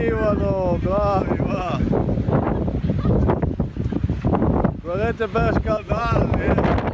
arrivano, bravi va! Volete per scaldarli! Eh.